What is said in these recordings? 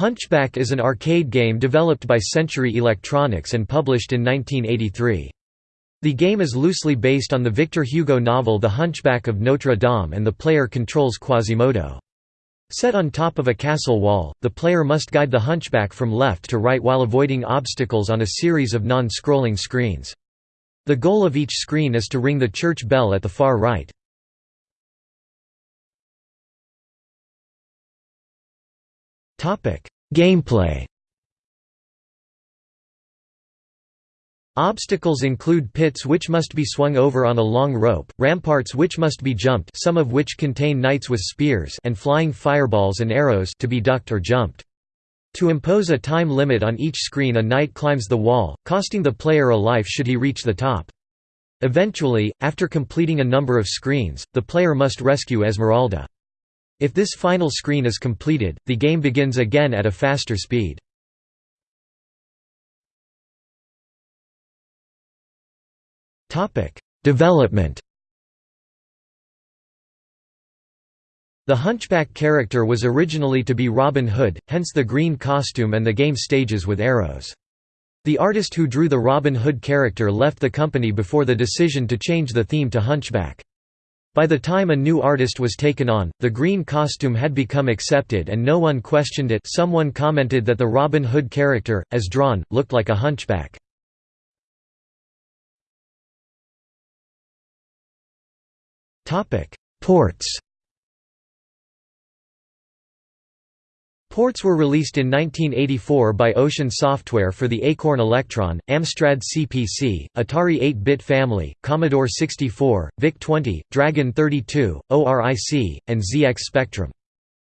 Hunchback is an arcade game developed by Century Electronics and published in 1983. The game is loosely based on the Victor Hugo novel The Hunchback of Notre Dame and the player controls Quasimodo. Set on top of a castle wall, the player must guide the hunchback from left to right while avoiding obstacles on a series of non-scrolling screens. The goal of each screen is to ring the church bell at the far right. Gameplay Obstacles include pits which must be swung over on a long rope, ramparts which must be jumped some of which contain knights with spears and flying fireballs and arrows to be ducked or jumped. To impose a time limit on each screen a knight climbs the wall, costing the player a life should he reach the top. Eventually, after completing a number of screens, the player must rescue Esmeralda. If this final screen is completed, the game begins again at a faster speed. Development. The Hunchback character was originally to be Robin Hood, hence the green costume and the game stages with arrows. The artist who drew the Robin Hood character left the company before the decision to change the theme to Hunchback. By the time a new artist was taken on, the green costume had become accepted and no one questioned it someone commented that the Robin Hood character, as drawn, looked like a hunchback. Ports Ports were released in 1984 by Ocean Software for the Acorn Electron, Amstrad CPC, Atari 8-bit family, Commodore 64, VIC-20, Dragon 32, ORIC, and ZX Spectrum.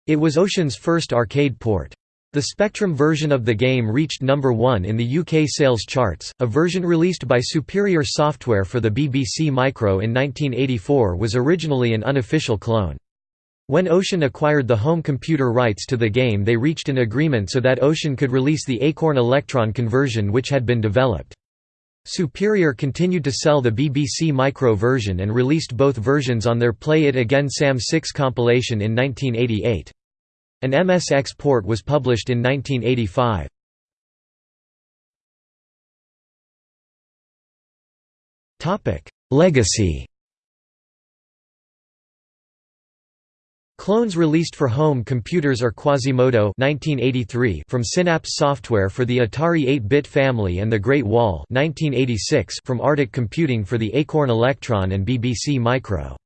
It was Ocean's first arcade port. The Spectrum version of the game reached number 1 in the UK sales charts. A version released by Superior Software for the BBC Micro in 1984 was originally an unofficial clone. When Ocean acquired the home computer rights to the game they reached an agreement so that Ocean could release the Acorn Electron conversion which had been developed. Superior continued to sell the BBC Micro version and released both versions on their Play It Again Sam 6 compilation in 1988. An MSX port was published in 1985. Legacy Clones released for home computers are Quasimodo (1983) from Synapse Software for the Atari 8-bit family and The Great Wall (1986) from Artic Computing for the Acorn Electron and BBC Micro.